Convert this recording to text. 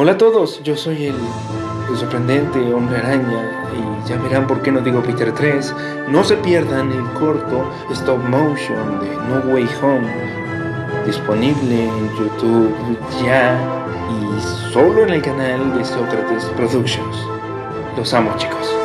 Hola a todos, yo soy el, el sorprendente hombre araña y ya verán por qué no digo Peter 3. No se pierdan el corto stop motion de No Way Home, disponible en YouTube ya y solo en el canal de Sócrates Productions. Los amo chicos.